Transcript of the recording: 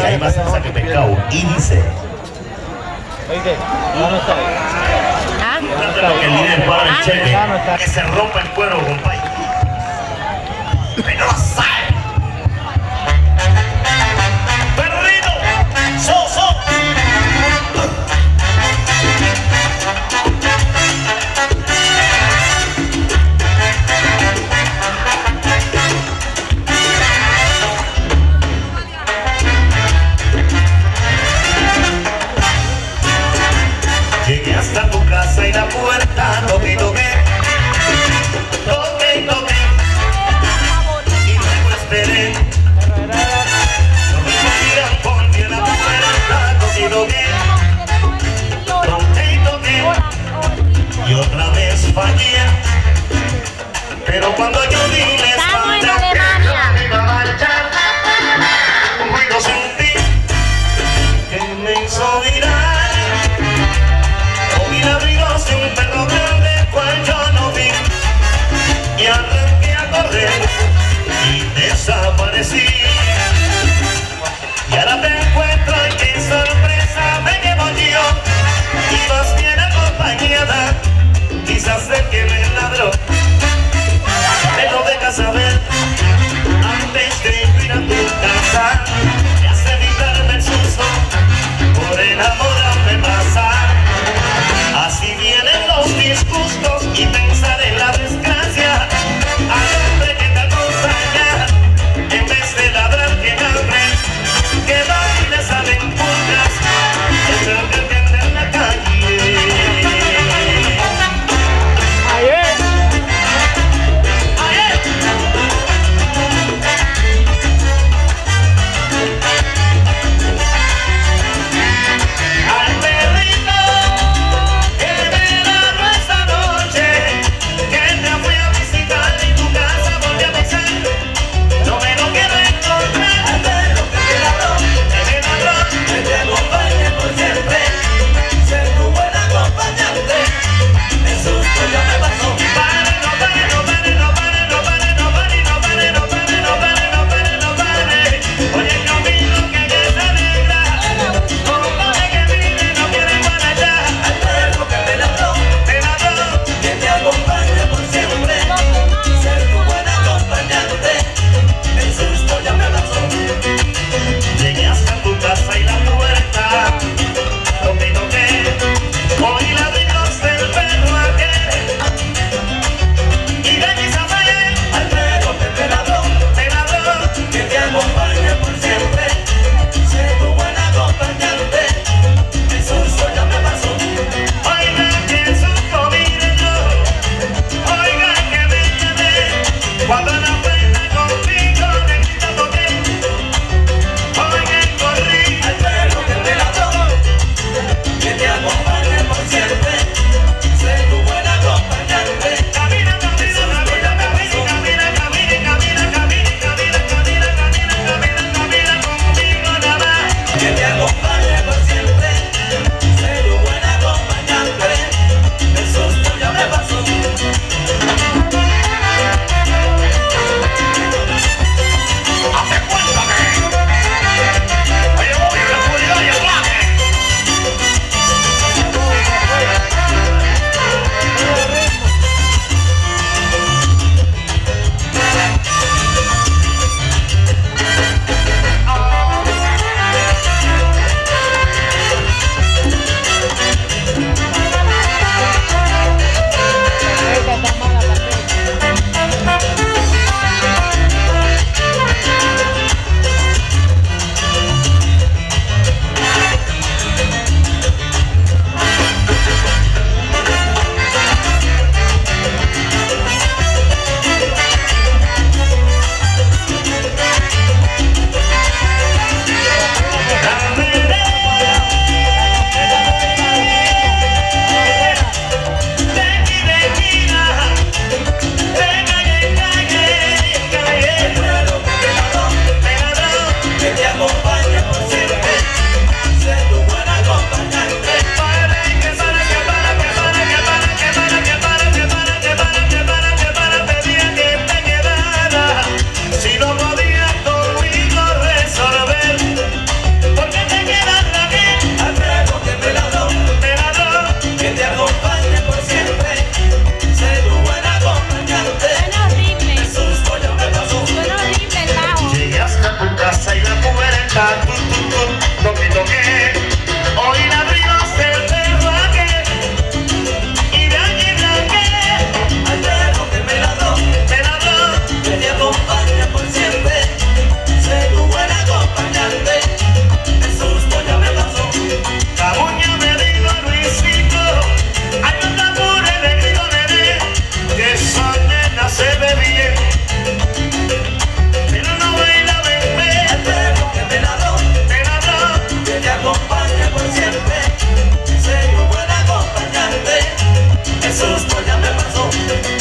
ahí, ahí pasa el saque pescado. Y dice. No, ah. que. Ah. Que se rompa el cuero, compadre. Thank you.